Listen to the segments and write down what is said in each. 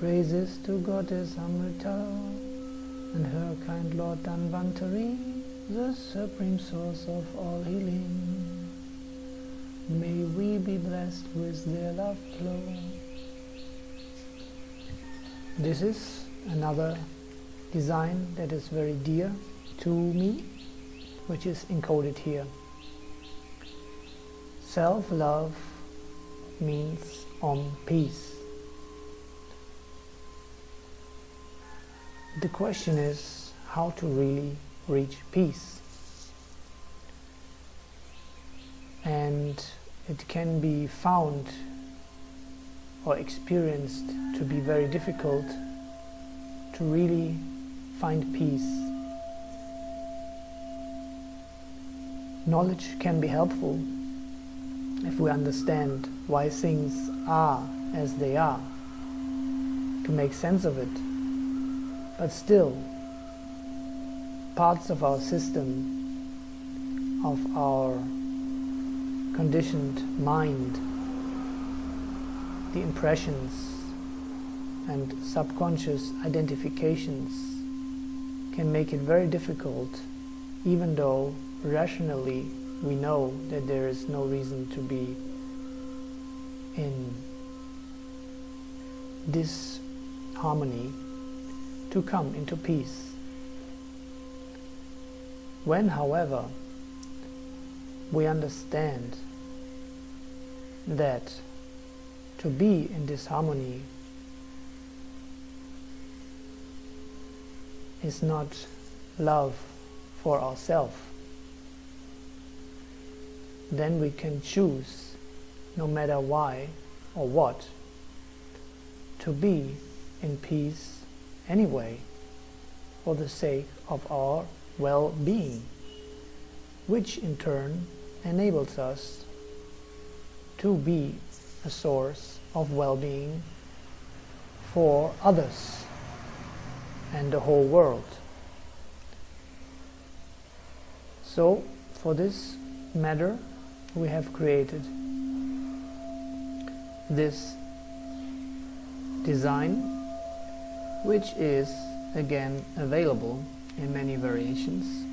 Praises to Goddess Amrita and her kind Lord Dhanvantari, the supreme source of all healing. May we be blessed with their love flow. This is another design that is very dear to me, which is encoded here. Self-love means Om peace. The question is how to really reach peace. And it can be found or experienced to be very difficult to really find peace. Knowledge can be helpful if we understand why things are as they are, to make sense of it. But still, parts of our system, of our conditioned mind, the impressions and subconscious identifications can make it very difficult even though rationally we know that there is no reason to be in this harmony to come into peace. When, however, we understand that to be in disharmony is not love for ourselves, then we can choose, no matter why or what, to be in peace anyway, for the sake of our well-being, which in turn enables us to be a source of well-being for others and the whole world. So, for this matter, we have created this design which is again available in many variations.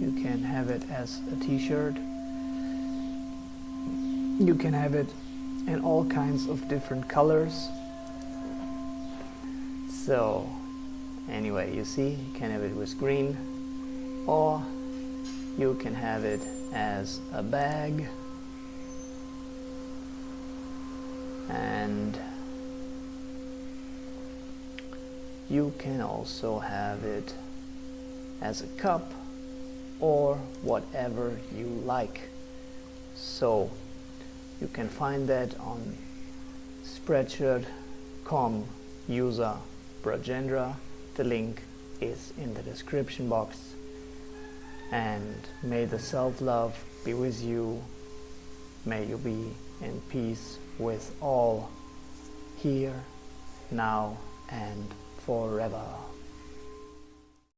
You can have it as a t-shirt. You can have it in all kinds of different colors. So anyway you see you can have it with green or you can have it as a bag. And you can also have it as a cup or whatever you like. So you can find that on spreadshirt.com user Brajendra. The link is in the description box. And may the self-love be with you. May you be in peace with all here now and forever